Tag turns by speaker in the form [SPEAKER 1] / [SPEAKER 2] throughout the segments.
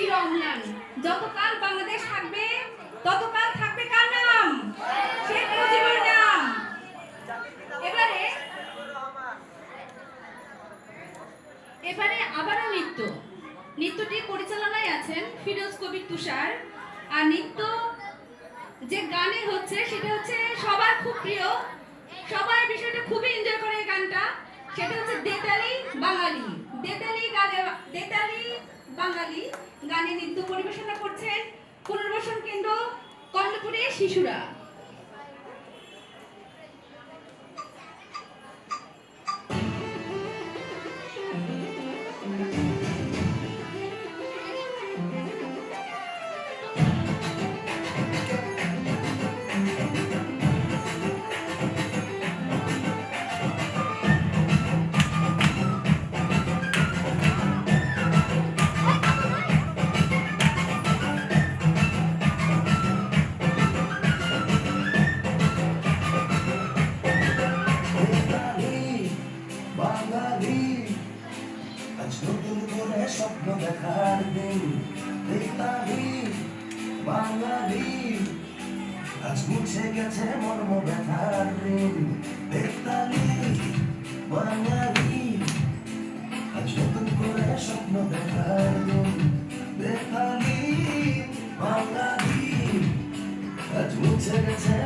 [SPEAKER 1] চির অম্লান যতকাল বাংলাদেশ থাকবে, ততকাল থাকবে কার নাম? শেখ মুজিবুর নাম। এবারে এবারে আবারও নৃত্য। নৃত্যটি পরিচালনায় আছেন ফিরোজ কবির তুষার। আর নৃত্য যে গানে হচ্ছে, সেটা হচ্ছে সবার খুব প্রিয়। সবাই বিষয়টা খুবই এনজয় করে এই গানটা। সেটা হচ্ছে দেতালি বাঙালি। দেতালি গানে দেতালি বাঙালি গানে নৃত্য পরিবেশনা করছেন পুনর্বাসন কেন্দ্র কর্ণপুরের শিশুরা।
[SPEAKER 2] স্বপ্ন দেখার দিন বেতালি বাঙালি। আজ মুছে গেছে মর্ম ব্যথার দিন বেতালি বাঙালি। আজ নতুন করে স্বপ্ন দেখার দিন বেতালি বাঙালি। আজ মুছে গেছে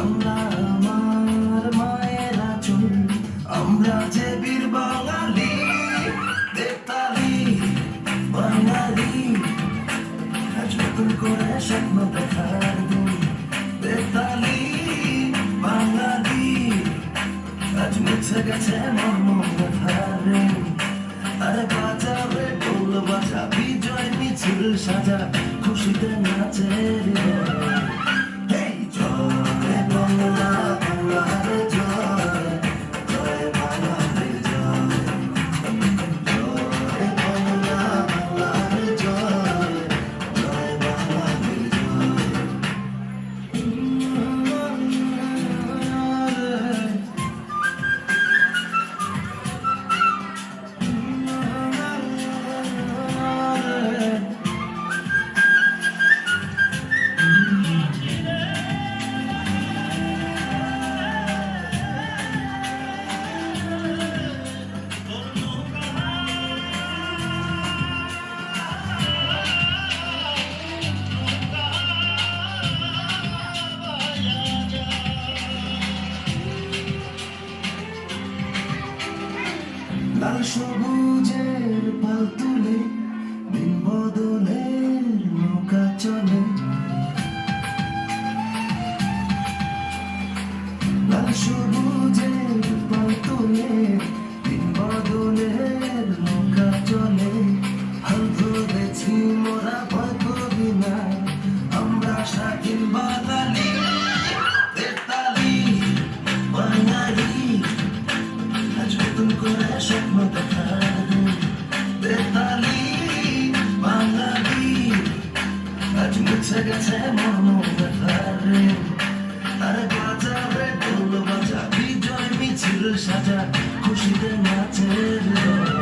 [SPEAKER 2] বাংলা আমার মায়ের আমরা যে বীর বাঙালি বেতালি করে স্বপ্ন দেখার বেতালি বাঙালি। আজ মুছে গেছে মর্ম আরে বাজাবে ঢোল বাজা, বিজয় মিছিল সাজা, খুশিতে নাচে হৃদয়। সবুজের পাল তুলে সেগেছে মনো ব্যথারে আরে বাজাবে ঢোল বাজা বিজয় মিছিল সাজা খুশিতে নাচের